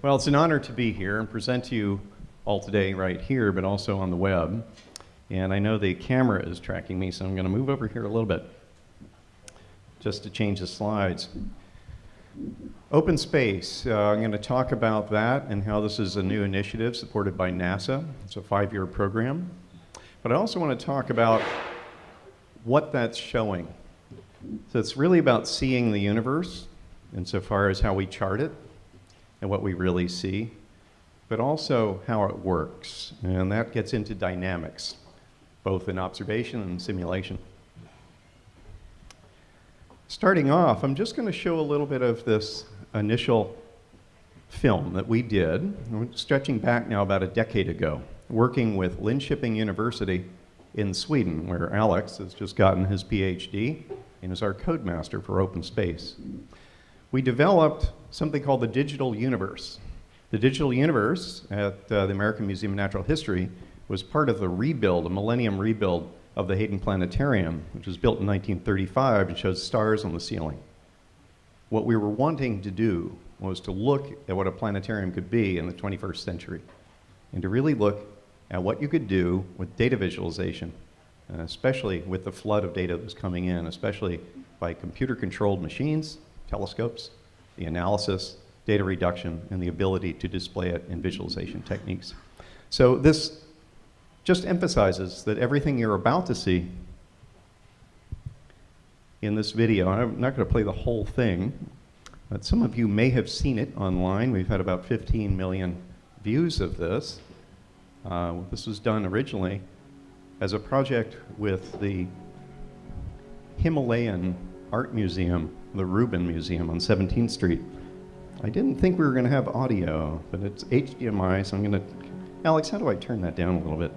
Well, it's an honor to be here and present to you all today right here, but also on the web. And I know the camera is tracking me, so I'm going to move over here a little bit just to change the slides. Open space, uh, I'm going to talk about that and how this is a new initiative supported by NASA. It's a five-year program. But I also want to talk about what that's showing. So it's really about seeing the universe insofar as how we chart it and what we really see, but also how it works. And that gets into dynamics, both in observation and simulation. Starting off, I'm just going to show a little bit of this initial film that we did, stretching back now about a decade ago, working with Linköping University in Sweden, where Alex has just gotten his PhD and is our code master for open space. We developed something called the digital universe. The digital universe at uh, the American Museum of Natural History was part of the rebuild, a millennium rebuild of the Hayden Planetarium, which was built in 1935 and shows stars on the ceiling. What we were wanting to do was to look at what a planetarium could be in the 21st century and to really look at what you could do with data visualization, especially with the flood of data that was coming in, especially by computer-controlled machines, telescopes, the analysis, data reduction, and the ability to display it in visualization techniques. So this just emphasizes that everything you're about to see in this video, I'm not going to play the whole thing, but some of you may have seen it online. We've had about 15 million views of this. Uh, this was done originally as a project with the Himalayan Art Museum, the Rubin Museum on 17th Street. I didn't think we were going to have audio, but it's HDMI, so I'm going to... Alex, how do I turn that down a little bit?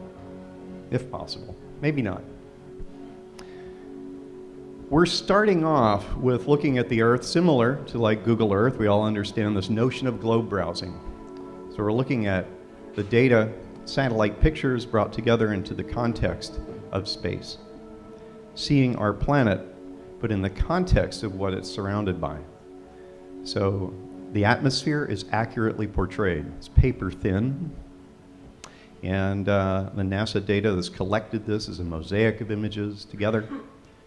If possible. Maybe not. We're starting off with looking at the Earth similar to like Google Earth. We all understand this notion of globe browsing. So we're looking at the data, satellite pictures brought together into the context of space. Seeing our planet, but in the context of what it's surrounded by. So the atmosphere is accurately portrayed. It's paper thin. And uh, the NASA data that's collected this is a mosaic of images together.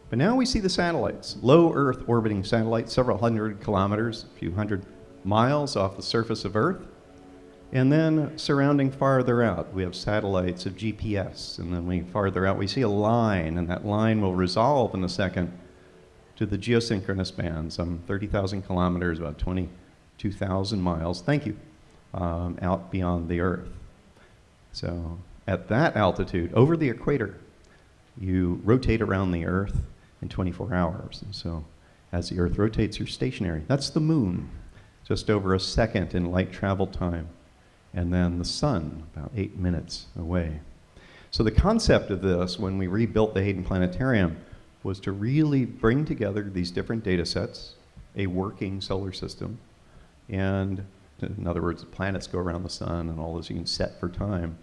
But now we see the satellites, low Earth orbiting satellites, several hundred kilometers, a few hundred miles off the surface of Earth. And then surrounding farther out, we have satellites of GPS. And then we farther out, we see a line, and that line will resolve in a second to the geosynchronous band, some 30,000 kilometers, about 22,000 miles, thank you, um, out beyond the Earth. So at that altitude, over the equator, you rotate around the Earth in 24 hours. And so as the Earth rotates, you're stationary. That's the moon, just over a second in light travel time. And then the sun, about eight minutes away. So the concept of this, when we rebuilt the Hayden Planetarium, was to really bring together these different data sets, a working solar system, and in other words, the planets go around the sun and all this you can set for time.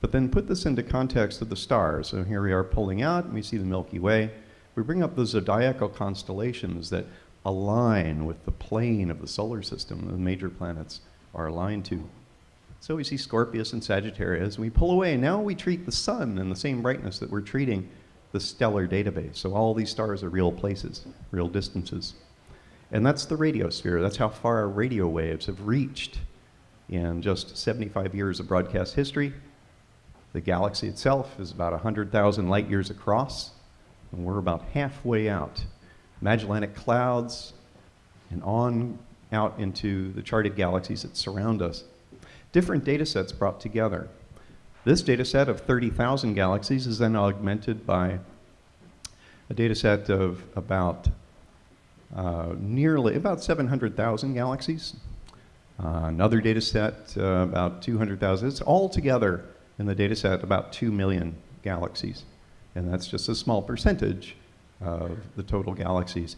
But then put this into context of the stars. So here we are pulling out, and we see the Milky Way we bring up the zodiacal constellations that align with the plane of the solar system the major planets are aligned to. So we see Scorpius and Sagittarius, and we pull away. Now we treat the sun in the same brightness that we're treating the stellar database. So all these stars are real places, real distances. And that's the radiosphere. That's how far our radio waves have reached in just 75 years of broadcast history. The galaxy itself is about 100,000 light years across and we're about halfway out. Magellanic clouds and on out into the charted galaxies that surround us. Different data sets brought together. This data set of 30,000 galaxies is then augmented by a data set of about uh, nearly about 700,000 galaxies. Uh, another data set, uh, about 200,000. It's all together in the data set about 2 million galaxies. And that's just a small percentage of the total galaxies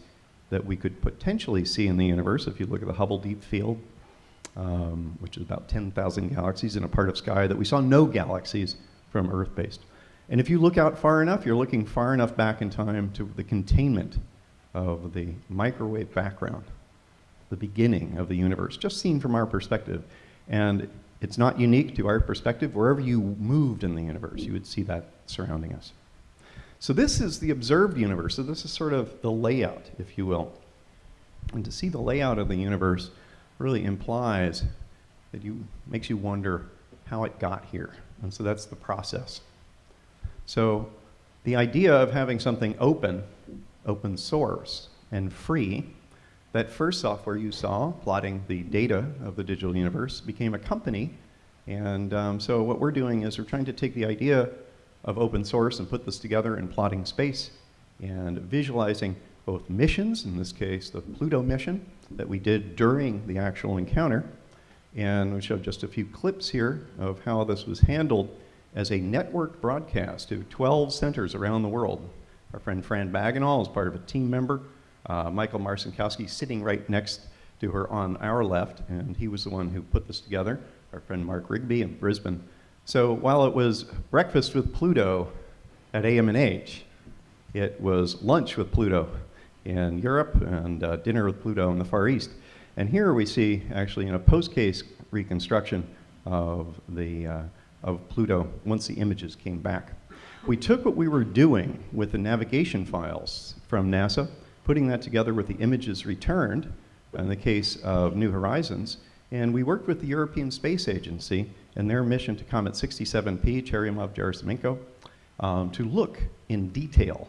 that we could potentially see in the universe if you look at the Hubble Deep Field, um, which is about 10,000 galaxies in a part of sky that we saw no galaxies from Earth-based. And if you look out far enough, you're looking far enough back in time to the containment of the microwave background, the beginning of the universe, just seen from our perspective. And it's not unique to our perspective. Wherever you moved in the universe, you would see that surrounding us. So this is the observed universe. So this is sort of the layout, if you will. And to see the layout of the universe really implies that you makes you wonder how it got here. And so that's the process. So the idea of having something open, open source, and free, that first software you saw, plotting the data of the digital universe, became a company. And um, so what we're doing is we're trying to take the idea of open source and put this together in plotting space and visualizing both missions, in this case the Pluto mission that we did during the actual encounter, and we showed just a few clips here of how this was handled as a networked broadcast to 12 centers around the world. Our friend Fran Bagenal is part of a team member. Uh, Michael Marcinkowski sitting right next to her on our left, and he was the one who put this together. Our friend Mark Rigby in Brisbane. So while it was breakfast with Pluto at AMNH, it was lunch with Pluto in Europe and uh, dinner with Pluto in the Far East. And here we see actually in a post-case reconstruction of, the, uh, of Pluto once the images came back. We took what we were doing with the navigation files from NASA, putting that together with the images returned in the case of New Horizons, and we worked with the European Space Agency and their mission to Comet 67P, Churyumov-Gerasimenko, um, to look in detail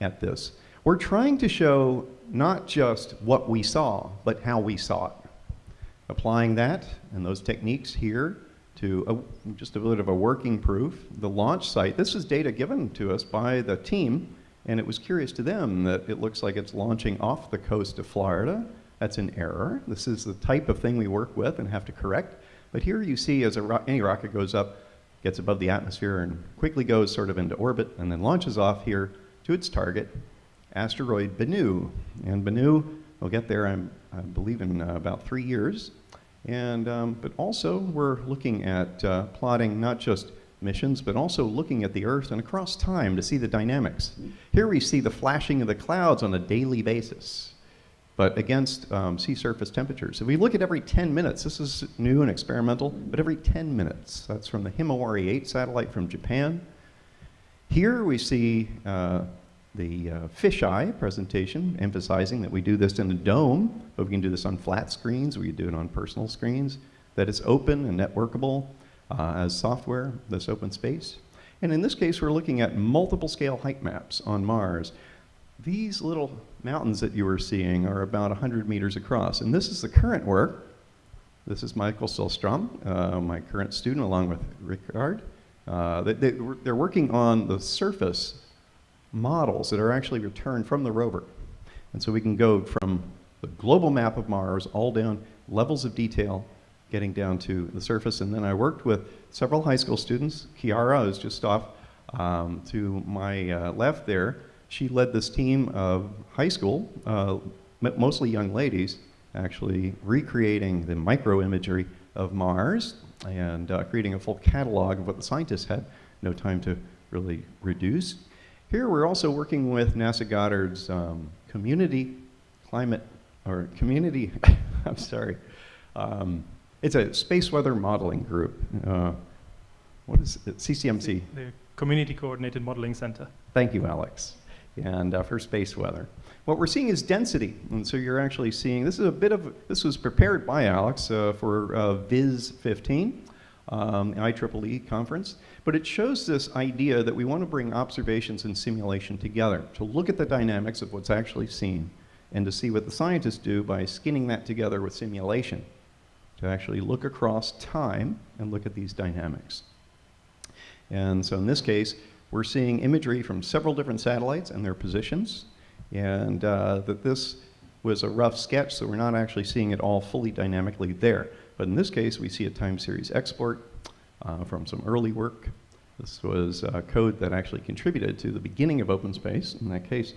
at this. We're trying to show not just what we saw, but how we saw it. Applying that and those techniques here to a, just a bit of a working proof, the launch site, this is data given to us by the team, and it was curious to them that it looks like it's launching off the coast of Florida. That's an error. This is the type of thing we work with and have to correct. But here you see as ro any rocket goes up, gets above the atmosphere and quickly goes sort of into orbit and then launches off here to its target asteroid Bennu. And Bennu will get there, I'm, i believe, in uh, about three years. And, um, but also, we're looking at uh, plotting not just missions, but also looking at the Earth and across time to see the dynamics. Here we see the flashing of the clouds on a daily basis, but against um, sea surface temperatures. If we look at every 10 minutes, this is new and experimental, but every 10 minutes, that's from the Himawari 8 satellite from Japan. Here we see uh, the uh, fisheye presentation, emphasizing that we do this in a dome, but we can do this on flat screens, we can do it on personal screens, that it's open and networkable uh, as software, this open space. And in this case, we're looking at multiple scale height maps on Mars. These little mountains that you are seeing are about 100 meters across, and this is the current work. This is Michael Solstrom, uh, my current student, along with Rickard. Uh, they, they, they're working on the surface models that are actually returned from the rover. And so we can go from the global map of Mars all down levels of detail, getting down to the surface. And then I worked with several high school students. Kiara is just off um, to my uh, left there. She led this team of high school, uh, mostly young ladies, actually recreating the microimagery of Mars and uh, creating a full catalog of what the scientists had no time to really reduce. Here we're also working with NASA Goddard's um, community climate, or community, I'm sorry, um, it's a space weather modeling group. Uh, what is it? CCMC? The, the, Community Coordinated Modeling Center. Thank you, Alex. And uh, for space weather. What we're seeing is density. And so you're actually seeing, this is a bit of, this was prepared by Alex uh, for uh, VIS 15 um, IEEE conference, but it shows this idea that we want to bring observations and simulation together to look at the dynamics of what's actually seen and to see what the scientists do by skinning that together with simulation to actually look across time and look at these dynamics. And so in this case, we're seeing imagery from several different satellites and their positions, and uh, that this was a rough sketch, so we're not actually seeing it all fully dynamically there. But in this case, we see a time series export uh, from some early work. This was uh, code that actually contributed to the beginning of OpenSpace in that case.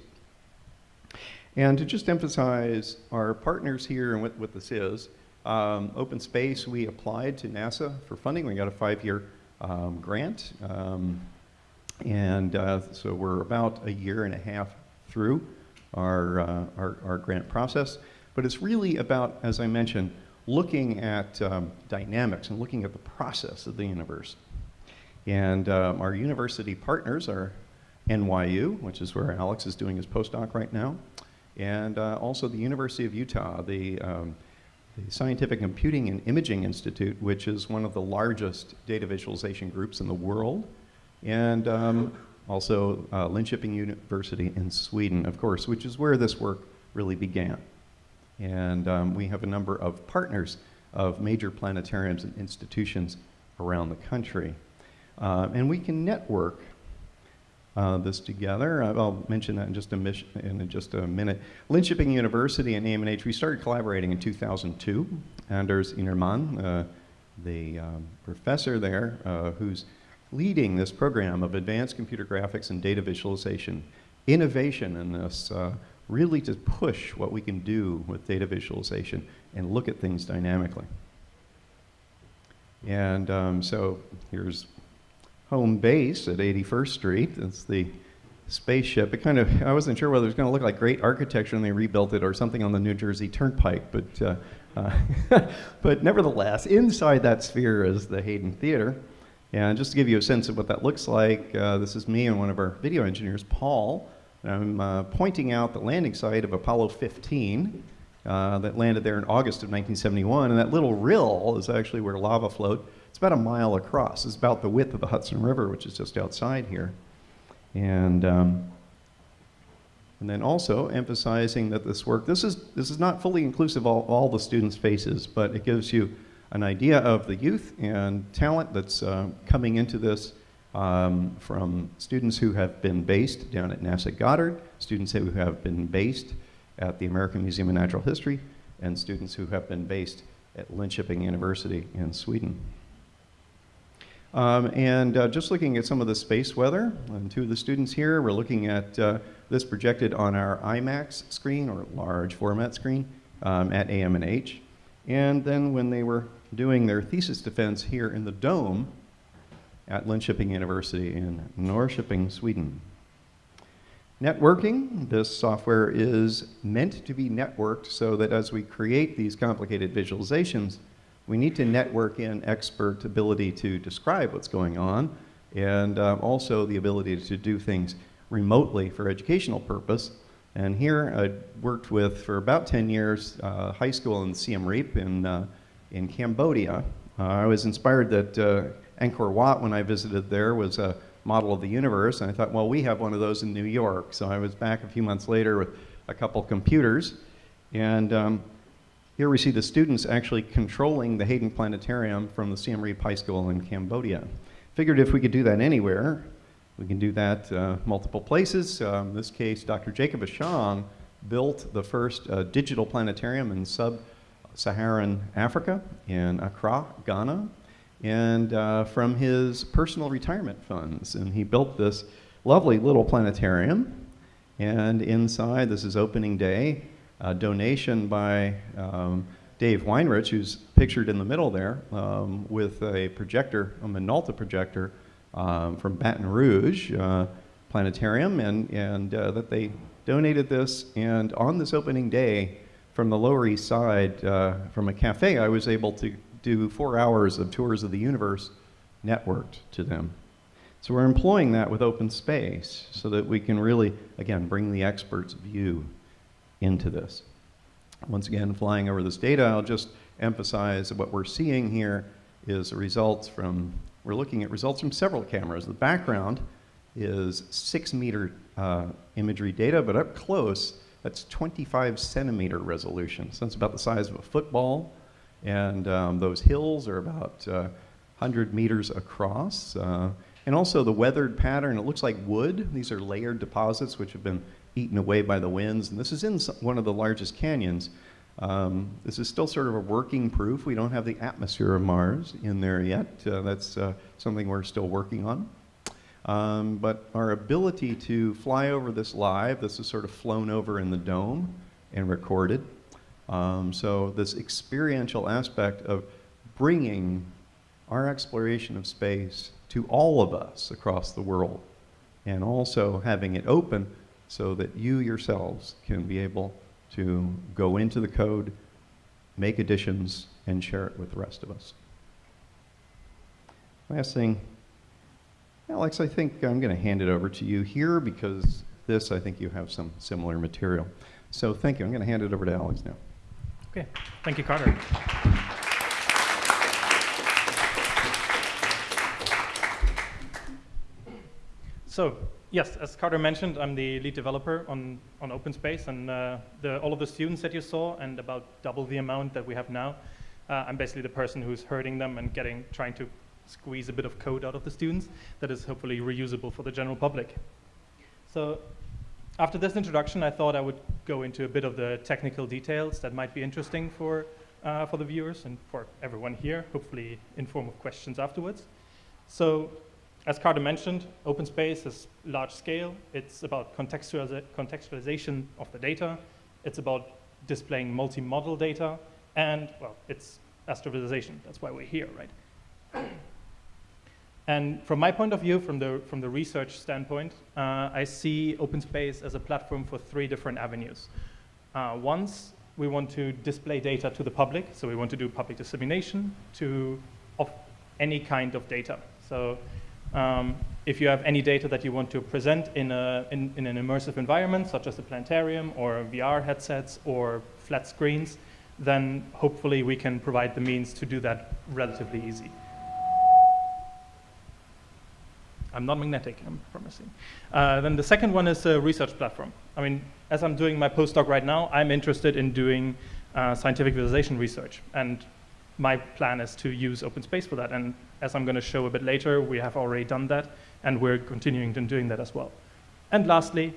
And to just emphasize our partners here and what, what this is, um, OpenSpace, we applied to NASA for funding. We got a five-year um, grant. Um, and uh, so we're about a year and a half through our, uh, our, our grant process. But it's really about, as I mentioned, looking at um, dynamics and looking at the process of the universe. And um, our university partners are NYU, which is where Alex is doing his postdoc right now, and uh, also the University of Utah, the, um, the Scientific Computing and Imaging Institute, which is one of the largest data visualization groups in the world, and um, also uh, Linköping University in Sweden, of course, which is where this work really began. And um, we have a number of partners of major planetariums and institutions around the country. Uh, and we can network uh, this together. Uh, I'll mention that in just a, in just a minute. Linköping University and AMNH, we started collaborating in 2002. Anders Ynnerman, uh, the um, professor there, uh, who's leading this program of advanced computer graphics and data visualization, innovation in this, uh, really to push what we can do with data visualization and look at things dynamically. And um, so here's home base at 81st Street. It's the spaceship. It kind of, I wasn't sure whether it was going to look like great architecture and they rebuilt it or something on the New Jersey Turnpike, but, uh, uh, but nevertheless, inside that sphere is the Hayden Theater. And just to give you a sense of what that looks like, uh, this is me and one of our video engineers, Paul. I'm uh, pointing out the landing site of Apollo 15 uh, that landed there in August of 1971. And that little rill is actually where lava flowed. It's about a mile across. It's about the width of the Hudson River, which is just outside here. And, um, and then also emphasizing that this work, this is, this is not fully inclusive of all, all the students' faces, but it gives you an idea of the youth and talent that's uh, coming into this um, from students who have been based down at NASA Goddard, students who have been based at the American Museum of Natural History, and students who have been based at Linköping University in Sweden. Um, and uh, just looking at some of the space weather, and two of the students here, we're looking at uh, this projected on our IMAX screen, or large format screen, um, at AMNH. And then when they were doing their thesis defense here in the dome at Linköping University in Norrköping, Sweden. Networking, this software is meant to be networked so that as we create these complicated visualizations, we need to network in expert ability to describe what's going on and um, also the ability to do things remotely for educational purpose. And here I worked with, for about 10 years, uh, high school in Siem Reap in uh, in Cambodia. Uh, I was inspired that uh, Angkor Wat, when I visited there, was a model of the universe, and I thought, well, we have one of those in New York. So I was back a few months later with a couple computers, and um, here we see the students actually controlling the Hayden Planetarium from the Siem Reap High School in Cambodia. Figured if we could do that anywhere, we can do that uh, multiple places. Um, in this case, Dr. Jacob Ashong built the first uh, digital planetarium in sub Saharan Africa in Accra, Ghana, and uh, from his personal retirement funds. And he built this lovely little planetarium. And inside, this is opening day, a donation by um, Dave Weinrich, who's pictured in the middle there, um, with a projector, a Minolta projector um, from Baton Rouge uh, Planetarium, and, and uh, that they donated this. And on this opening day, from the Lower East Side, uh, from a cafe, I was able to do four hours of tours of the universe networked to them. So we're employing that with open space so that we can really, again, bring the expert's view into this. Once again, flying over this data, I'll just emphasize what we're seeing here is results from, we're looking at results from several cameras. The background is six meter uh, imagery data, but up close, that's 25 centimeter resolution. So that's about the size of a football. And um, those hills are about uh, 100 meters across. Uh, and also the weathered pattern, it looks like wood. These are layered deposits which have been eaten away by the winds. And this is in one of the largest canyons. Um, this is still sort of a working proof. We don't have the atmosphere of Mars in there yet. Uh, that's uh, something we're still working on. Um, but our ability to fly over this live, this is sort of flown over in the dome and recorded. Um, so this experiential aspect of bringing our exploration of space to all of us across the world and also having it open so that you yourselves can be able to go into the code make additions, and share it with the rest of us. Last thing, Alex, I think I'm going to hand it over to you here because this, I think you have some similar material. So thank you. I'm going to hand it over to Alex now. Okay, thank you, Carter. So, yes, as Carter mentioned, I'm the lead developer on, on OpenSpace, and uh, the, all of the students that you saw, and about double the amount that we have now, uh, I'm basically the person who's hurting them and getting, trying to squeeze a bit of code out of the students that is hopefully reusable for the general public. So after this introduction, I thought I would go into a bit of the technical details that might be interesting for, uh, for the viewers and for everyone here, hopefully in form of questions afterwards. So as Carter mentioned, OpenSpace is large scale. It's about contextualiza contextualization of the data. It's about displaying multi-model data. And, well, it's astrovisualization. That's why we're here, right? And from my point of view, from the, from the research standpoint, uh, I see open space as a platform for three different avenues. Uh, once, we want to display data to the public, so we want to do public dissemination to, of any kind of data. So um, if you have any data that you want to present in, a, in, in an immersive environment, such as a planetarium or VR headsets or flat screens, then hopefully we can provide the means to do that relatively easy. I'm not magnetic, I'm promising. Uh, then the second one is a research platform. I mean, as I'm doing my postdoc right now, I'm interested in doing uh, scientific visualization research. And my plan is to use OpenSpace for that. And as I'm going to show a bit later, we have already done that, and we're continuing to doing that as well. And lastly,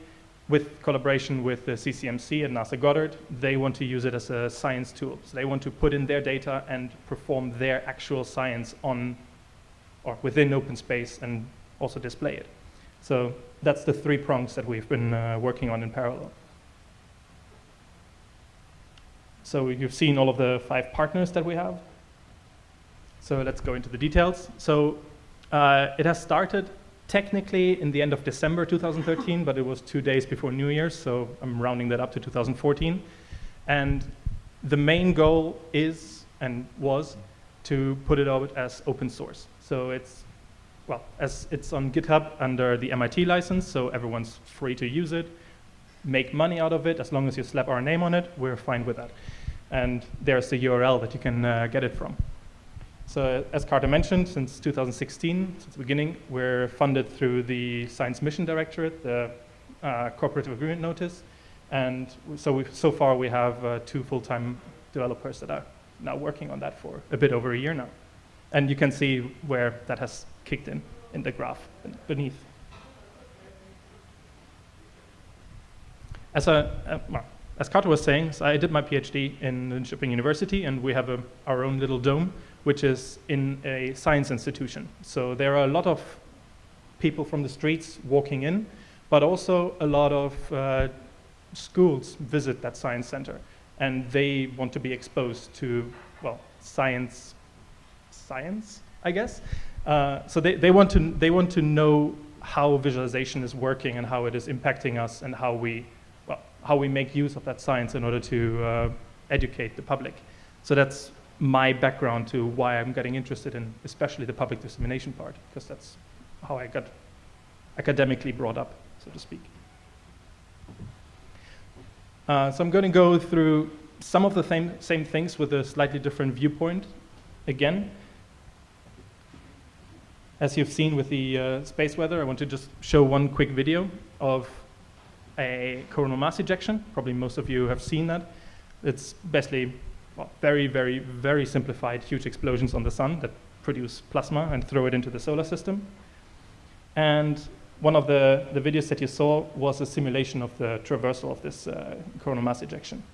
with collaboration with the CCMC and NASA Goddard, they want to use it as a science tool. So they want to put in their data and perform their actual science on or within OpenSpace and also display it. So that's the three prongs that we've been uh, working on in parallel. So you've seen all of the five partners that we have. So let's go into the details. So uh, it has started technically in the end of December 2013, but it was two days before New Year's, so I'm rounding that up to 2014. And the main goal is and was to put it out as open source. So it's well, as it's on GitHub under the MIT license, so everyone's free to use it, make money out of it, as long as you slap our name on it, we're fine with that. And there's the URL that you can uh, get it from. So as Carter mentioned, since 2016, since the beginning, we're funded through the Science Mission Directorate, the uh, Cooperative Agreement Notice. And so, we, so far we have uh, two full-time developers that are now working on that for a bit over a year now. And you can see where that has kicked in in the graph beneath. As, a, uh, as Carter was saying, so I did my PhD in Linköping University, and we have a, our own little dome, which is in a science institution. So there are a lot of people from the streets walking in, but also a lot of uh, schools visit that science center, and they want to be exposed to, well, science, science, I guess. Uh, so they, they, want to, they want to know how visualization is working and how it is impacting us and how we, well, how we make use of that science in order to uh, educate the public. So that's my background to why I'm getting interested in especially the public dissemination part, because that's how I got academically brought up, so to speak. Uh, so I'm going to go through some of the same, same things with a slightly different viewpoint again. As you've seen with the uh, space weather, I want to just show one quick video of a coronal mass ejection. Probably most of you have seen that. It's basically well, very, very, very simplified huge explosions on the sun that produce plasma and throw it into the solar system. And one of the, the videos that you saw was a simulation of the traversal of this uh, coronal mass ejection.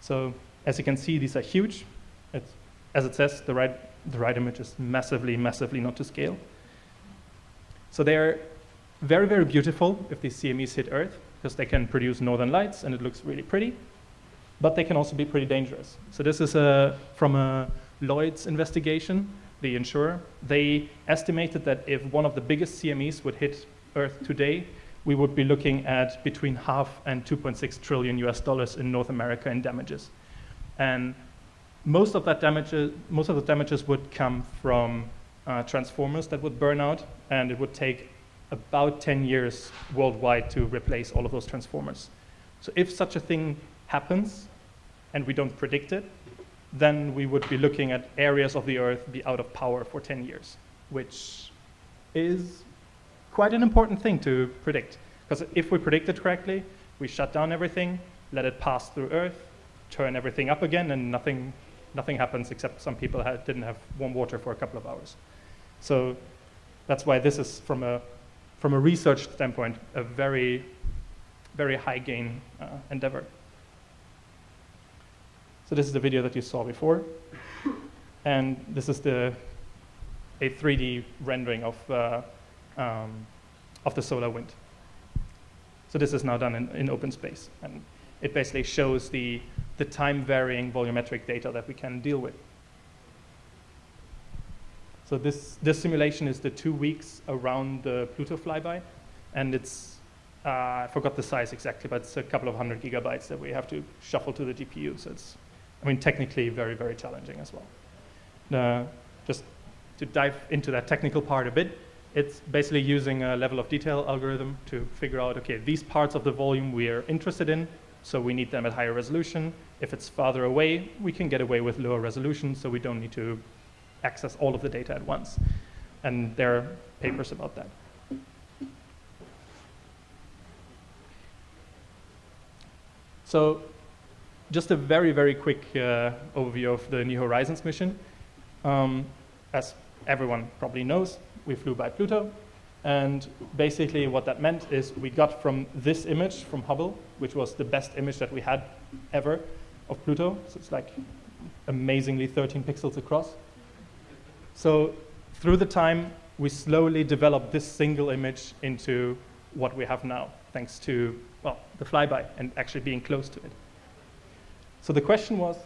So as you can see, these are huge. It's, as it says, the right the right image is massively, massively not to scale. So they're very, very beautiful if these CMEs hit Earth, because they can produce northern lights and it looks really pretty. But they can also be pretty dangerous. So this is a, from a Lloyd's investigation, the insurer. They estimated that if one of the biggest CMEs would hit Earth today, we would be looking at between half and 2.6 trillion US dollars in North America in damages. And most of that damages, most of the damages would come from uh, transformers that would burn out, and it would take about 10 years worldwide to replace all of those transformers. So if such a thing happens, and we don't predict it, then we would be looking at areas of the Earth be out of power for 10 years, which is quite an important thing to predict. Because if we predict it correctly, we shut down everything, let it pass through Earth, turn everything up again, and nothing, nothing happens except some people had, didn't have warm water for a couple of hours. So that's why this is, from a, from a research standpoint, a very, very high gain uh, endeavor. So this is the video that you saw before. And this is the, a 3D rendering of, uh, um, of the solar wind. So this is now done in, in open space. And it basically shows the, the time varying volumetric data that we can deal with. So this, this simulation is the two weeks around the Pluto flyby. And it's, uh, I forgot the size exactly, but it's a couple of hundred gigabytes that we have to shuffle to the GPU. So it's, I mean, technically very, very challenging as well. Uh, just to dive into that technical part a bit, it's basically using a level of detail algorithm to figure out, okay, these parts of the volume we are interested in, so we need them at higher resolution. If it's farther away, we can get away with lower resolution, so we don't need to access all of the data at once. And there are papers about that. So just a very, very quick uh, overview of the New Horizons mission. Um, as everyone probably knows, we flew by Pluto. And basically what that meant is we got from this image from Hubble, which was the best image that we had ever of Pluto. So it's like amazingly 13 pixels across. So through the time, we slowly developed this single image into what we have now, thanks to well, the flyby and actually being close to it. So the question was,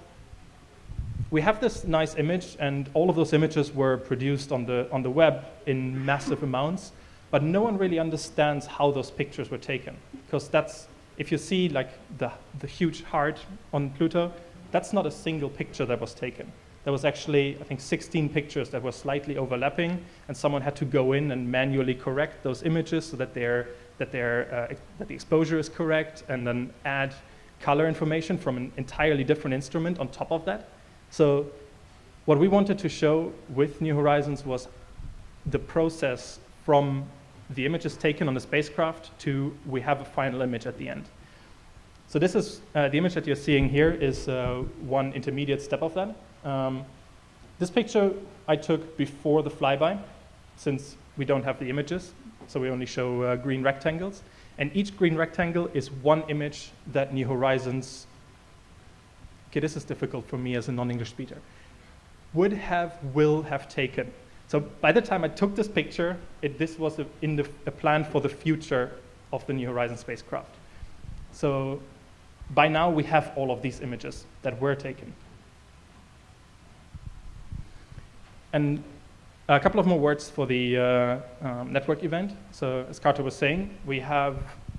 we have this nice image, and all of those images were produced on the, on the web in massive amounts, but no one really understands how those pictures were taken. Because that's, if you see like the, the huge heart on Pluto, that's not a single picture that was taken. There was actually, I think, 16 pictures that were slightly overlapping, and someone had to go in and manually correct those images so that, they're, that, they're, uh, that the exposure is correct, and then add color information from an entirely different instrument on top of that. So what we wanted to show with New Horizons was the process from the image is taken on the spacecraft to we have a final image at the end. So this is, uh, the image that you're seeing here is uh, one intermediate step of that. Um, this picture I took before the flyby, since we don't have the images, so we only show uh, green rectangles. And each green rectangle is one image that New Horizons okay, this is difficult for me as a non-English speaker, would have, will have taken. So by the time I took this picture, it, this was a, in the, a plan for the future of the New Horizons spacecraft. So by now we have all of these images that were taken. And a couple of more words for the uh, um, network event. So as Carter was saying, we have,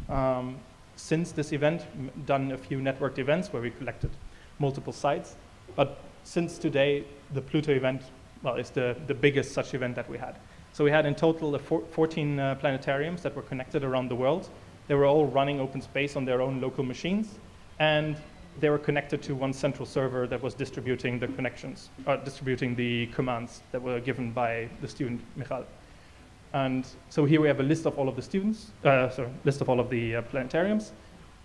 um, since this event, done a few networked events where we collected multiple sites. But since today, the Pluto event, well, is the, the biggest such event that we had. So we had in total 14 uh, planetariums that were connected around the world. They were all running open space on their own local machines. And they were connected to one central server that was distributing the connections, uh, distributing the commands that were given by the student, Michal. And so here we have a list of all of the students, uh, sorry, list of all of the uh, planetariums.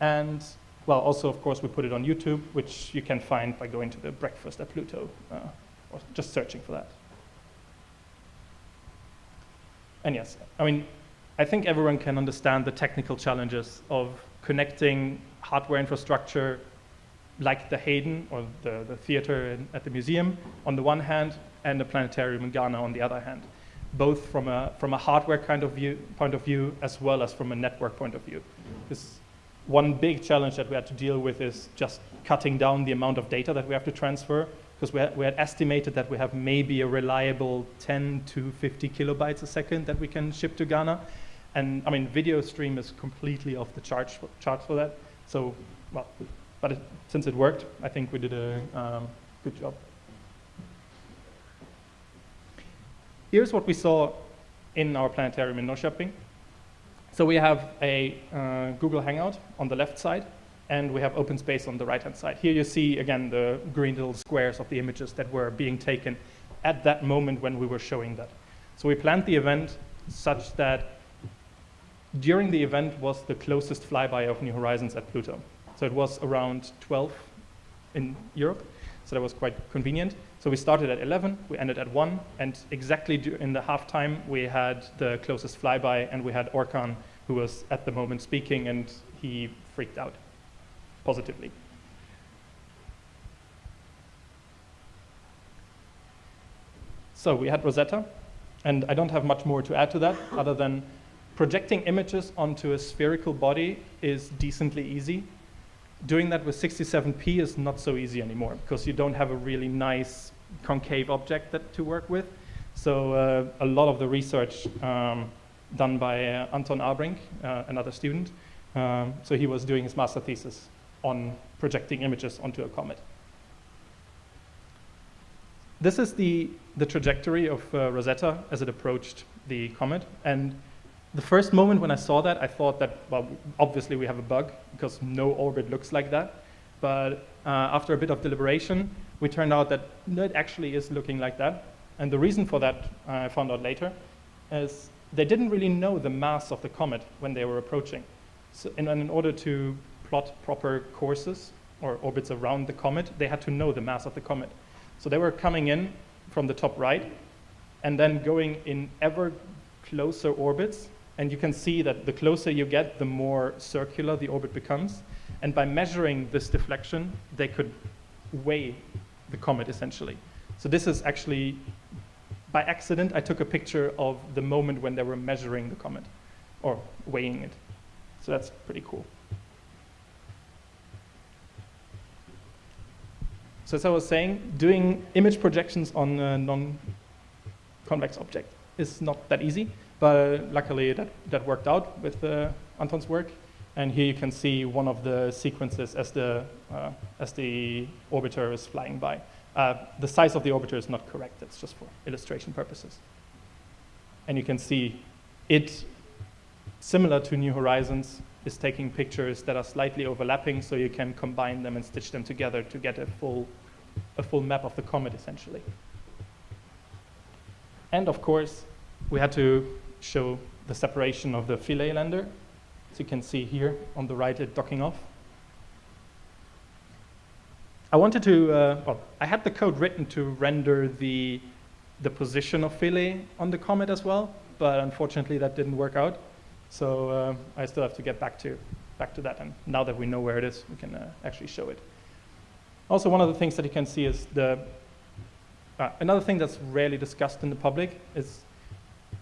And well, also, of course, we put it on YouTube, which you can find by going to the breakfast at Pluto uh, or just searching for that. And yes, I mean, I think everyone can understand the technical challenges of connecting hardware infrastructure like the Hayden or the, the theater in, at the museum on the one hand and the planetarium in Ghana on the other hand, both from a, from a hardware kind of view, point of view as well as from a network point of view. This one big challenge that we had to deal with is just cutting down the amount of data that we have to transfer because we had, we had estimated that we have maybe a reliable 10 to 50 kilobytes a second that we can ship to Ghana. And I mean, video stream is completely off the charts for, charts for that. So, well, but it, since it worked, I think we did a um, Good job. Here's what we saw in our planetarium in Norrköping. So we have a uh, Google Hangout on the left side, and we have open space on the right-hand side. Here you see, again, the green little squares of the images that were being taken at that moment when we were showing that. So we planned the event such that during the event was the closest flyby of New Horizons at Pluto. So it was around 12 in Europe, so that was quite convenient. So we started at 11, we ended at 1, and exactly in the halftime we had the closest flyby, and we had Orkan, who was at the moment speaking, and he freaked out positively. So we had Rosetta, and I don't have much more to add to that other than projecting images onto a spherical body is decently easy. Doing that with 67p is not so easy anymore because you don't have a really nice concave object that to work with. So uh, a lot of the research um, done by uh, Anton Abrink, uh, another student, um, so he was doing his master thesis on projecting images onto a comet. This is the, the trajectory of uh, Rosetta as it approached the comet. And the first moment when I saw that, I thought that, well, obviously we have a bug because no orbit looks like that. But uh, after a bit of deliberation, we turned out that it actually is looking like that. And the reason for that, uh, I found out later, is they didn't really know the mass of the comet when they were approaching. So in, in order to plot proper courses or orbits around the comet, they had to know the mass of the comet. So they were coming in from the top right and then going in ever closer orbits. And you can see that the closer you get, the more circular the orbit becomes. And by measuring this deflection, they could weigh the comet essentially. So this is actually, by accident, I took a picture of the moment when they were measuring the comet or weighing it. So that's pretty cool. So as I was saying, doing image projections on a non-convex object is not that easy, but luckily that, that worked out with uh, Anton's work. And here you can see one of the sequences as the, uh, as the orbiter is flying by. Uh, the size of the orbiter is not correct, it's just for illustration purposes. And you can see it, similar to New Horizons, is taking pictures that are slightly overlapping so you can combine them and stitch them together to get a full, a full map of the comet essentially. And of course, we had to show the separation of the Philae lander. So you can see here on the right it docking off. I wanted to, uh, well, I had the code written to render the, the position of Philae on the comet as well, but unfortunately that didn't work out. So uh, I still have to get back to, back to that. And now that we know where it is, we can uh, actually show it. Also, one of the things that you can see is the, uh, another thing that's rarely discussed in the public is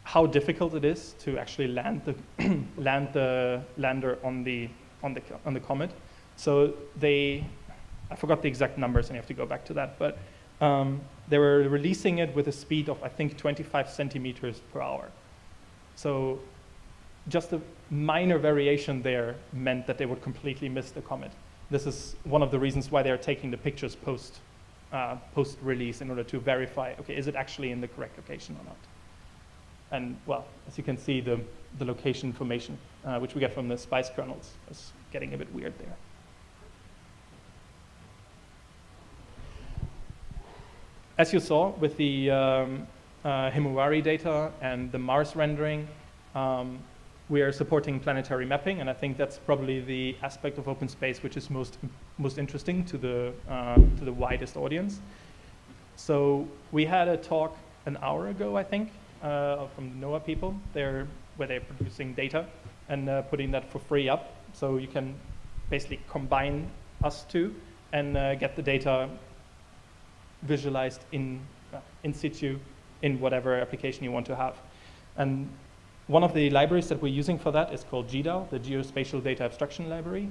how difficult it is to actually land the, land the lander on the, on, the, on the comet. So they, I forgot the exact numbers and you have to go back to that, but um, they were releasing it with a speed of, I think, 25 centimeters per hour. So just a minor variation there meant that they would completely miss the comet. This is one of the reasons why they're taking the pictures post, uh, post release in order to verify, okay, is it actually in the correct location or not? And well, as you can see, the, the location information, uh, which we get from the SPICE kernels, is getting a bit weird there. As you saw with the um, uh, Himawari data and the Mars rendering, um, we are supporting planetary mapping, and I think that's probably the aspect of open space which is most, most interesting to the, uh, to the widest audience. So we had a talk an hour ago, I think, uh, from the NOAA people, they're, where they're producing data and uh, putting that for free up. So you can basically combine us two and uh, get the data visualized in, uh, in situ in whatever application you want to have. And one of the libraries that we're using for that is called GDAL, the Geospatial Data Abstraction Library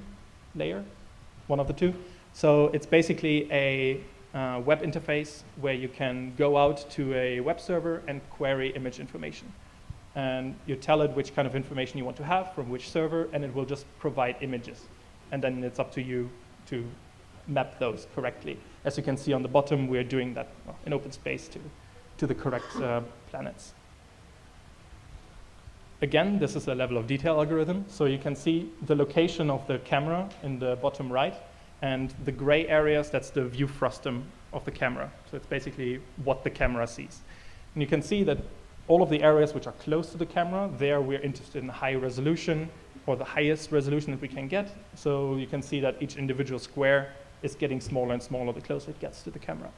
layer, one of the two. So it's basically a uh, web interface where you can go out to a web server and query image information. And you tell it which kind of information you want to have from which server, and it will just provide images. And then it's up to you to map those correctly. as you can see on the bottom, we're doing that in open space to, to the correct uh, planets. Again, this is a level of detail algorithm, so you can see the location of the camera in the bottom right, and the gray areas, that's the view frustum of the camera. So it's basically what the camera sees. And you can see that all of the areas which are close to the camera, there we're interested in high resolution or the highest resolution that we can get. So you can see that each individual square is getting smaller and smaller the closer it gets to the camera.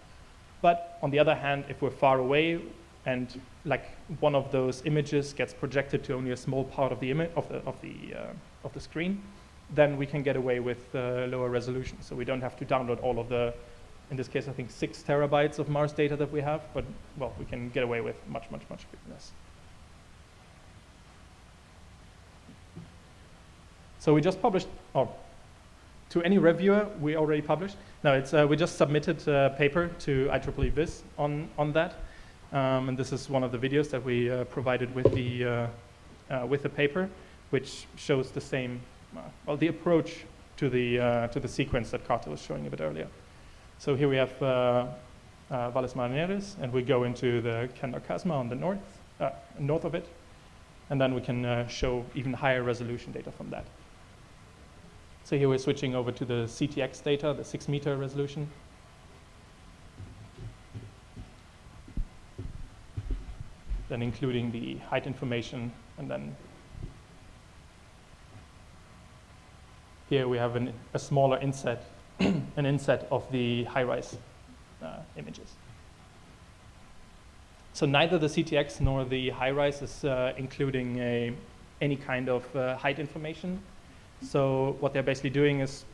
But on the other hand, if we're far away and like one of those images gets projected to only a small part of the image of the of the uh, of the screen, then we can get away with uh, lower resolution. So we don't have to download all of the, in this case, I think six terabytes of Mars data that we have, but well, we can get away with much, much, much less. So we just published, or to any reviewer, we already published. No, it's, uh, we just submitted a paper to IEEE Viz on, on that. Um, and this is one of the videos that we uh, provided with the, uh, uh with the paper, which shows the same, uh, well, the approach to the, uh, to the sequence that Carter was showing a bit earlier. So here we have Valles Marineris, and we go into the Candor Chasma on the north, north of it, and then we can show even higher resolution data from that. So here we're switching over to the CTX data, the six meter resolution. Then including the height information, and then here we have an, a smaller inset, an inset of the HiRISE uh, images. So neither the CTX nor the HiRISE is uh, including a, any kind of uh, height information so what they're basically doing is,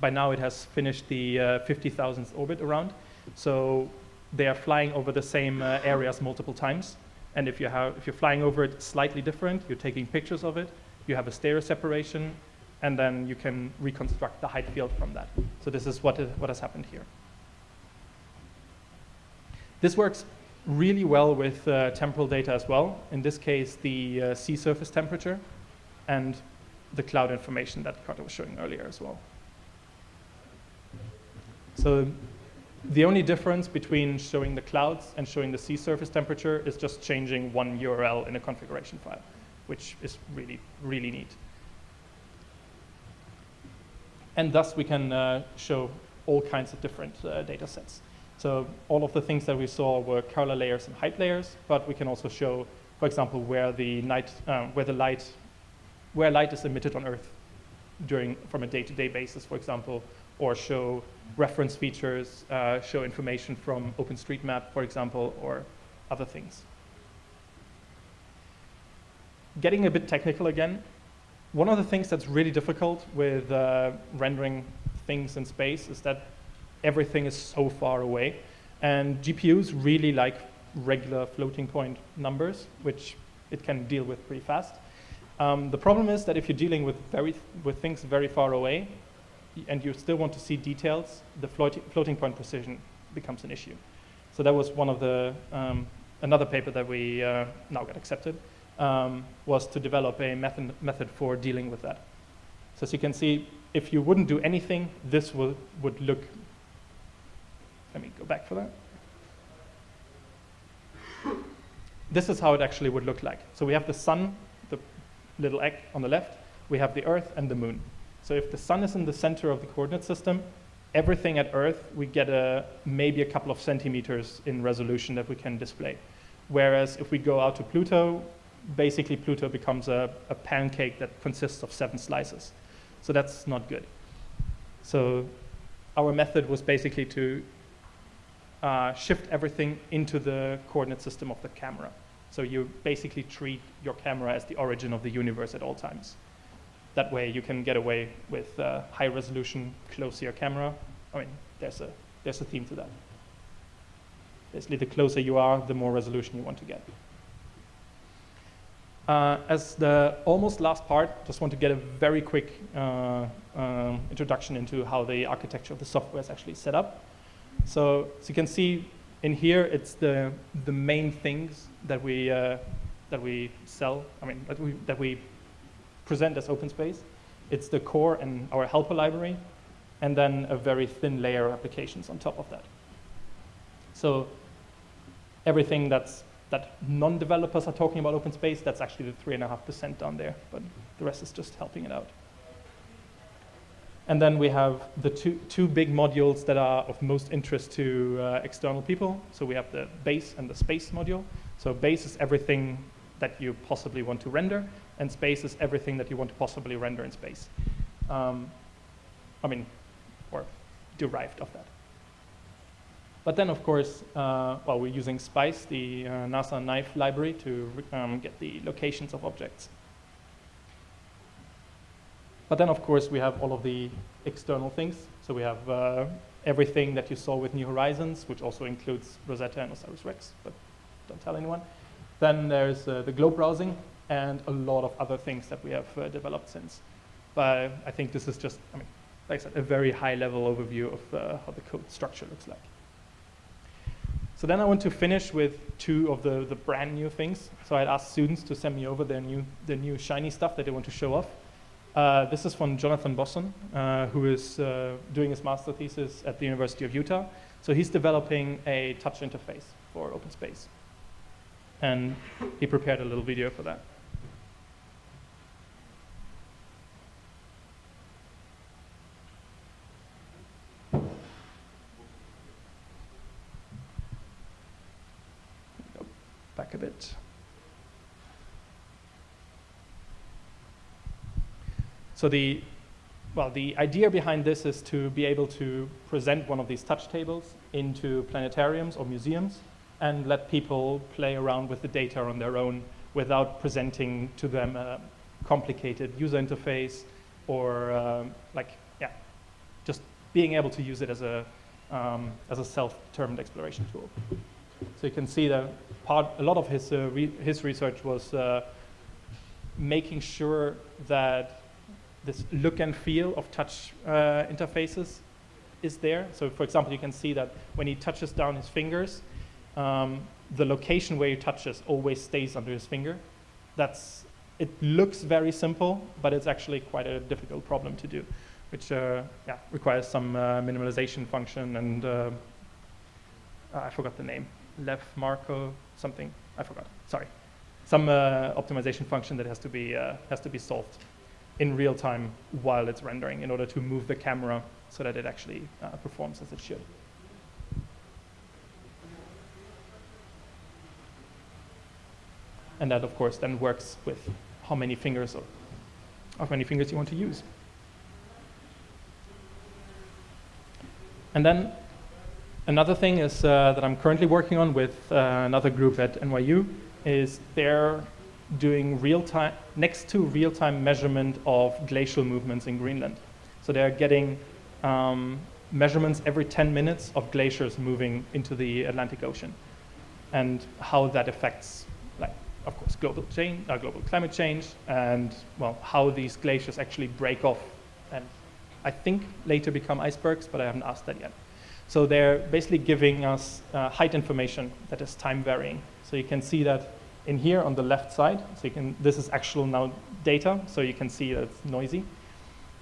by now it has finished the uh, 50,000th orbit around. So they are flying over the same uh, areas multiple times. And if, you have, if you're flying over it slightly different, you're taking pictures of it, you have a stereo separation, and then you can reconstruct the height field from that. So this is what, what has happened here. This works really well with uh, temporal data as well. In this case, the uh, sea surface temperature. And the cloud information that Carter was showing earlier as well. So the only difference between showing the clouds and showing the sea surface temperature is just changing one URL in a configuration file, which is really, really neat. And thus we can uh, show all kinds of different uh, data sets. So all of the things that we saw were color layers and height layers, but we can also show, for example, where the, night, uh, where the light where light is emitted on Earth during, from a day-to-day -day basis, for example, or show reference features, uh, show information from OpenStreetMap, for example, or other things. Getting a bit technical again, one of the things that's really difficult with uh, rendering things in space is that everything is so far away. And GPUs really like regular floating point numbers, which it can deal with pretty fast. Um, the problem is that if you're dealing with, very, with things very far away and you still want to see details, the floating, floating point precision becomes an issue. So that was one of the, um, another paper that we uh, now got accepted, um, was to develop a method, method for dealing with that. So as you can see, if you wouldn't do anything, this would, would look, let me go back for that. This is how it actually would look like. So we have the sun the little egg on the left, we have the Earth and the Moon. So if the Sun is in the center of the coordinate system, everything at Earth, we get a, maybe a couple of centimeters in resolution that we can display. Whereas if we go out to Pluto, basically Pluto becomes a, a pancake that consists of seven slices. So that's not good. So our method was basically to uh, shift everything into the coordinate system of the camera. So you basically treat your camera as the origin of the universe at all times. That way you can get away with uh, high resolution, close camera. I mean, there's a, there's a theme to that. Basically, the closer you are, the more resolution you want to get. Uh, as the almost last part, just want to get a very quick uh, um, introduction into how the architecture of the software is actually set up. So, so you can see in here, it's the, the main things that we, uh, that we sell, I mean, that we, that we present as open space. It's the core and our helper library. and then a very thin layer of applications on top of that. So everything that's that non-developers are talking about open space, that's actually the three and a half percent down there, but the rest is just helping it out. And then we have the two, two big modules that are of most interest to uh, external people. So we have the base and the space module. So base is everything that you possibly want to render, and space is everything that you want to possibly render in space. Um, I mean, or derived of that. But then, of course, uh, well, we're using SPICE, the uh, NASA NAIF library, to um, get the locations of objects. But then, of course, we have all of the external things. So we have uh, everything that you saw with New Horizons, which also includes Rosetta and OSIRIS-REx, but don't tell anyone. Then there's uh, the globe browsing and a lot of other things that we have uh, developed since. But I think this is just, I mean, like I said, a very high-level overview of uh, how the code structure looks like. So then I want to finish with two of the, the brand new things. So I'd asked students to send me over their new, their new shiny stuff that they want to show off. Uh, this is from Jonathan Bosson, uh, who is uh, doing his master thesis at the University of Utah. So he's developing a touch interface for OpenSpace. And he prepared a little video for that. Go back a bit. So the, well, the idea behind this is to be able to present one of these touch tables into planetariums or museums and let people play around with the data on their own without presenting to them a complicated user interface or um, like, yeah, just being able to use it as a, um, as a self-determined exploration tool. So you can see that part, a lot of his, uh, re his research was uh, making sure that this look and feel of touch uh, interfaces is there. So for example, you can see that when he touches down his fingers, um, the location where he touches always stays under his finger. That's, it looks very simple, but it's actually quite a difficult problem to do, which uh, yeah, requires some uh, minimalization function and uh, I forgot the name, Lev Marco something, I forgot, sorry. Some uh, optimization function that has to be, uh, has to be solved in real time while it's rendering in order to move the camera so that it actually uh, performs as it should. And that, of course, then works with how many fingers or how many fingers you want to use. And then another thing is uh, that I'm currently working on with uh, another group at NYU is they're doing real-time, next to real-time measurement of glacial movements in Greenland. So they're getting um, measurements every 10 minutes of glaciers moving into the Atlantic Ocean and how that affects, like, of course, global change, uh, global climate change, and well, how these glaciers actually break off and I think later become icebergs, but I haven't asked that yet. So they're basically giving us uh, height information that is time varying. So you can see that in here on the left side. So you can, this is actual now data, so you can see that it's noisy.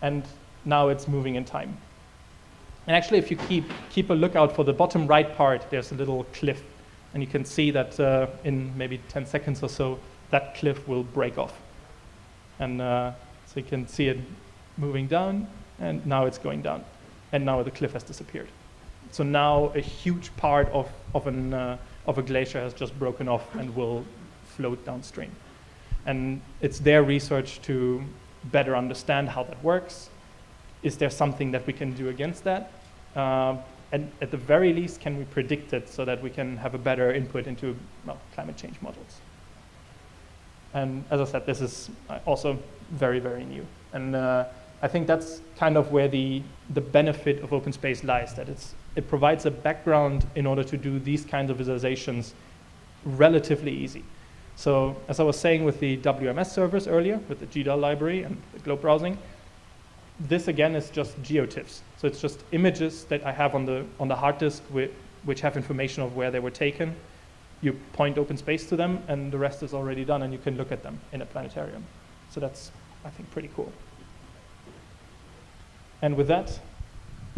And now it's moving in time. And actually, if you keep, keep a lookout for the bottom right part, there's a little cliff. And you can see that uh, in maybe 10 seconds or so, that cliff will break off. And uh, so you can see it moving down, and now it's going down. And now the cliff has disappeared. So now a huge part of, of, an, uh, of a glacier has just broken off and will float downstream. And it's their research to better understand how that works. Is there something that we can do against that? Uh, and at the very least, can we predict it so that we can have a better input into well, climate change models? And as I said, this is also very, very new. And uh, I think that's kind of where the, the benefit of open space lies, that it's, it provides a background in order to do these kinds of visualizations relatively easy. So as I was saying with the WMS servers earlier, with the GDAL library and the globe browsing, this again is just geotiffs. So it's just images that I have on the, on the hard disk which have information of where they were taken. You point open space to them and the rest is already done and you can look at them in a planetarium. So that's, I think, pretty cool. And with that,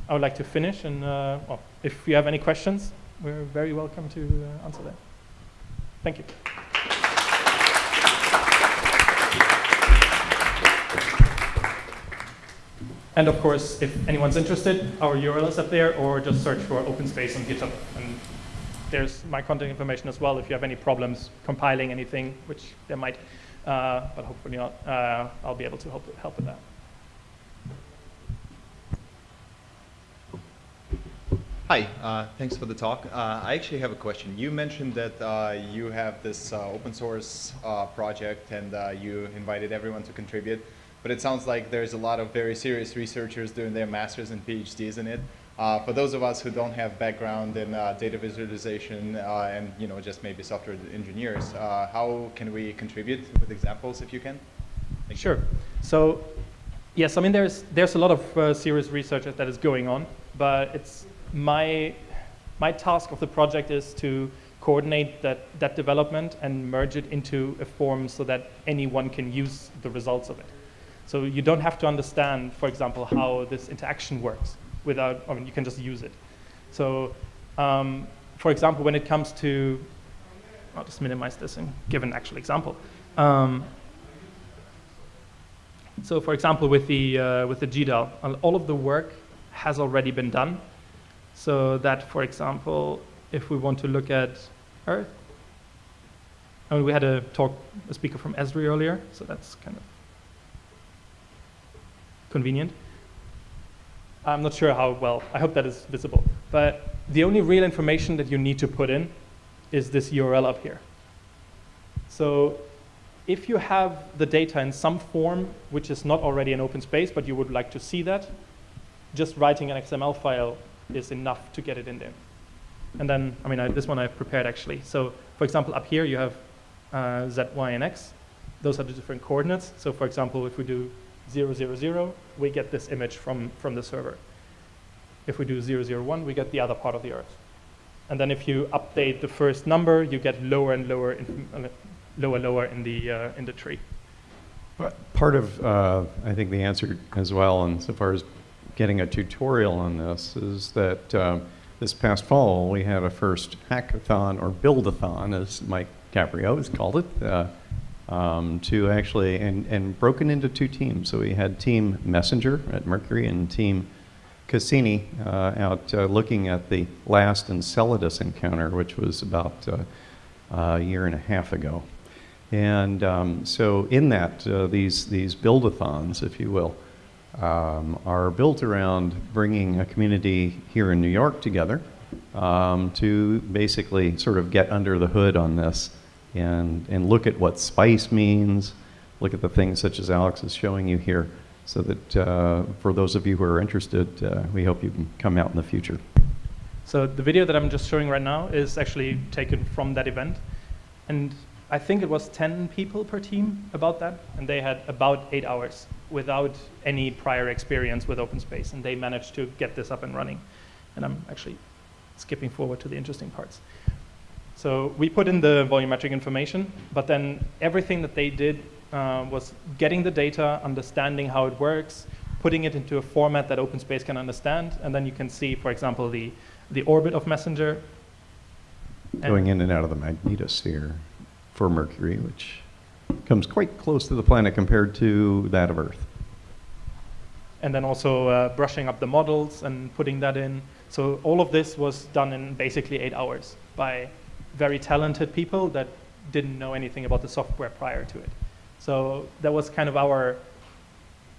I would like to finish, and uh, well, if you have any questions, we're very welcome to uh, answer them. Thank you. And of course, if anyone's interested, our URL is up there, or just search for OpenSpace on GitHub. And there's my contact information as well if you have any problems compiling anything, which there might, uh, but hopefully not. Uh, I'll be able to help, help with that. Hi, uh, thanks for the talk. Uh, I actually have a question. You mentioned that uh, you have this uh, open source uh, project and uh, you invited everyone to contribute, but it sounds like there's a lot of very serious researchers doing their masters and PhDs in it. Uh, for those of us who don't have background in uh, data visualization uh, and you know just maybe software engineers, how can we contribute with examples if you can? Thank sure. You. So yes, I mean there's there's a lot of serious research that is going on, but it's my, my task of the project is to coordinate that, that development and merge it into a form so that anyone can use the results of it. So you don't have to understand, for example, how this interaction works without, I mean, you can just use it. So um, for example, when it comes to, I'll just minimize this and give an actual example. Um, so for example, with the, uh, with the GDAL, all of the work has already been done. So that, for example, if we want to look at Earth, I mean, we had a talk, a speaker from Esri earlier, so that's kind of convenient. I'm not sure how well, I hope that is visible. But the only real information that you need to put in is this URL up here. So if you have the data in some form which is not already in open space, but you would like to see that, just writing an XML file is enough to get it in there. And then, I mean, I, this one I've prepared actually. So for example, up here you have uh, Z, Y, and X. Those are the different coordinates. So for example, if we do 0, 0, 0, we get this image from, from the server. If we do 0, 0, 1, we get the other part of the Earth. And then if you update the first number, you get lower and lower, in, lower, lower in the, uh, in the tree. But Part of, uh, I think, the answer as well, and so far as getting a tutorial on this is that uh, this past fall we had a first hackathon or buildathon, as Mike Caprio has called it, uh, um, to actually, and, and broken into two teams. So we had Team Messenger at Mercury and Team Cassini uh, out uh, looking at the last Enceladus encounter, which was about uh, a year and a half ago. And um, so in that, uh, these, these buildathons, if you will, um, are built around bringing a community here in New York together um, to basically sort of get under the hood on this and, and look at what spice means, look at the things such as Alex is showing you here, so that uh, for those of you who are interested, uh, we hope you can come out in the future. So the video that I'm just showing right now is actually taken from that event. And I think it was 10 people per team about that, and they had about eight hours without any prior experience with OpenSpace, and they managed to get this up and running. And I'm actually skipping forward to the interesting parts. So we put in the volumetric information, but then everything that they did uh, was getting the data, understanding how it works, putting it into a format that OpenSpace can understand, and then you can see, for example, the, the orbit of Messenger. Going in and out of the magnetosphere for Mercury, which comes quite close to the planet compared to that of Earth. And then also uh, brushing up the models and putting that in. So all of this was done in basically eight hours by very talented people that didn't know anything about the software prior to it. So that was kind of our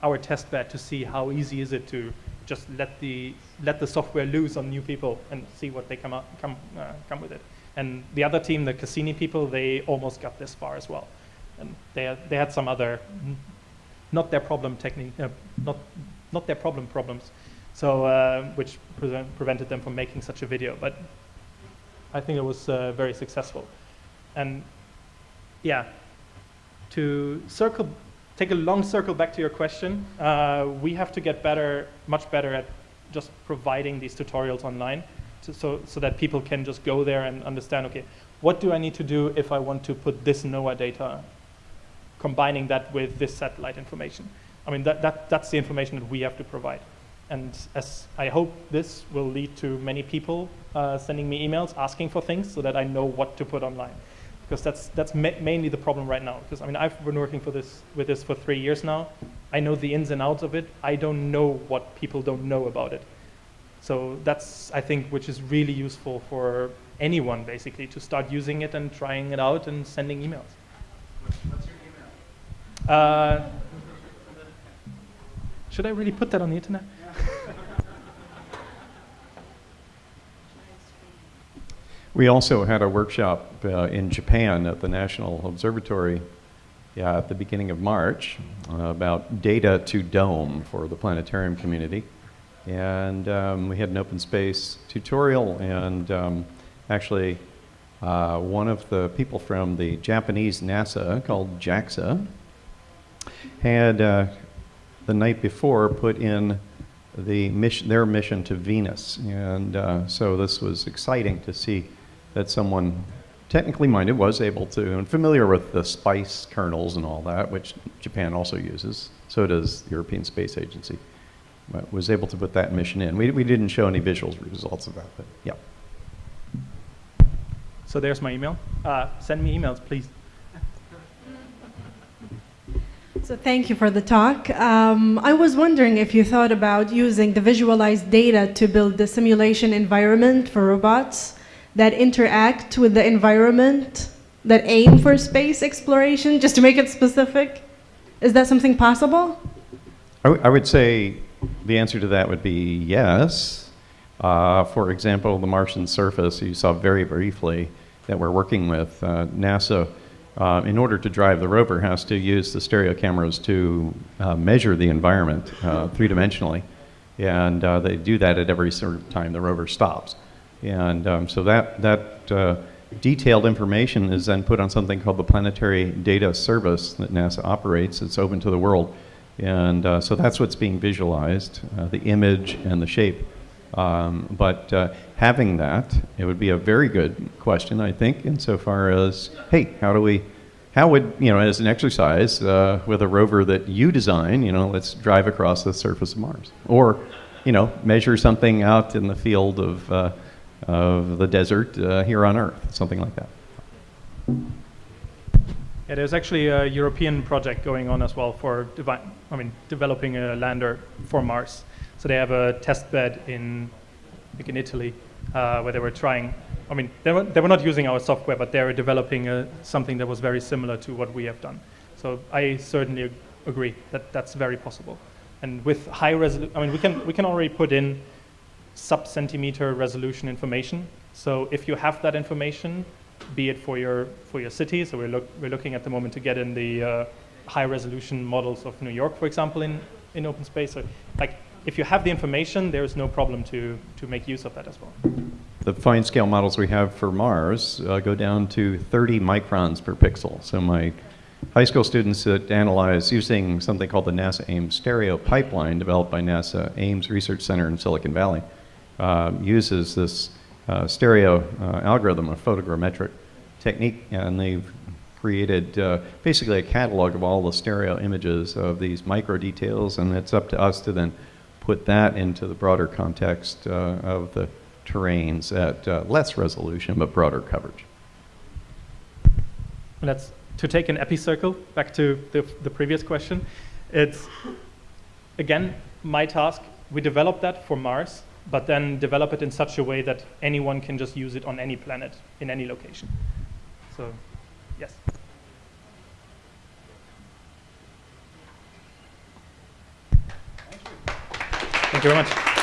our test bed to see how easy is it to just let the let the software loose on new people and see what they come out, come uh, come with it. And the other team, the Cassini people, they almost got this far as well and they had, they had some other not their problem technique uh, not not their problem problems so uh, which pre prevented them from making such a video but I think it was uh, very successful and yeah to circle take a long circle back to your question uh, we have to get better much better at just providing these tutorials online to, so so that people can just go there and understand okay what do I need to do if I want to put this NOAA data combining that with this satellite information. I mean, that, that, that's the information that we have to provide. And as I hope this will lead to many people uh, sending me emails asking for things so that I know what to put online. Because that's, that's ma mainly the problem right now. Because I mean, I've been working for this, with this for three years now. I know the ins and outs of it. I don't know what people don't know about it. So that's, I think, which is really useful for anyone, basically, to start using it and trying it out and sending emails. What's your email? Uh, should I really put that on the internet? We also had a workshop uh, in Japan at the National Observatory at the beginning of March uh, about data to dome for the planetarium community. And um, we had an open space tutorial, and um, actually, uh, one of the people from the Japanese NASA called JAXA had uh, the night before put in the mission, their mission to Venus. And uh, so this was exciting to see that someone technically minded was able to, and familiar with the spice kernels and all that, which Japan also uses. So does the European Space Agency. Was able to put that mission in. We, we didn't show any visual results of that, but yeah. So there's my email. Uh, send me emails, please. So thank you for the talk. Um, I was wondering if you thought about using the visualized data to build the simulation environment for robots that interact with the environment that aim for space exploration, just to make it specific. Is that something possible? I, would say the answer to that would be yes. Uh, for example, the Martian surface, you saw very briefly that we're working with. Uh, NASA, uh, in order to drive the rover, has to use the stereo cameras to uh, measure the environment uh, three dimensionally. And uh, they do that at every sort of time the rover stops. And um, so that, that uh, detailed information is then put on something called the Planetary Data Service that NASA operates. It's open to the world. And so that's what's being visualized, the image and the shape. Um, but uh, having that, it would be a very good question, I think, insofar as, hey, how do we, how would, you know, as an exercise uh, with a rover that you design, you know, let's drive across the surface of Mars. Or, you know, measure something out in the field of, uh, of the desert uh, here on Earth, something like that. Yeah, there's actually a European project going on as well for I mean, developing a lander for Mars. So they have a test bed in, like in Italy, uh, where they were trying. I mean, they were, they were not using our software, but they were developing a, something that was very similar to what we have done. So I certainly ag- agree that that's very possible. And with high resolution, I mean, we can we can already put in sub centimeter resolution information. So if you have that information, be it for your for your city. So we're look we're looking at the moment to get in the uh, high resolution models of New York, for example, in in open space. So like if you have the information, there is no problem to to make use of that as well. The fine scale models we have for Mars uh, go down to 30 microns per pixel. So my high school students that analyze using something called the NASA Ames stereo pipeline developed by NASA Ames Research Center in Silicon Valley uh, uses this uh, stereo uh, algorithm, a photogrammetric technique, and they've created uh, basically a catalog of all the stereo images of these micro details, and it's up to us to then put that into the broader context uh, of the terrains at uh, less resolution but broader coverage. That's to take an epicircle back to the, the previous question. It's again my task. We developed that for Mars, but then develop it in such a way that anyone can just use it on any planet in any location. So, yes. Thank you very much.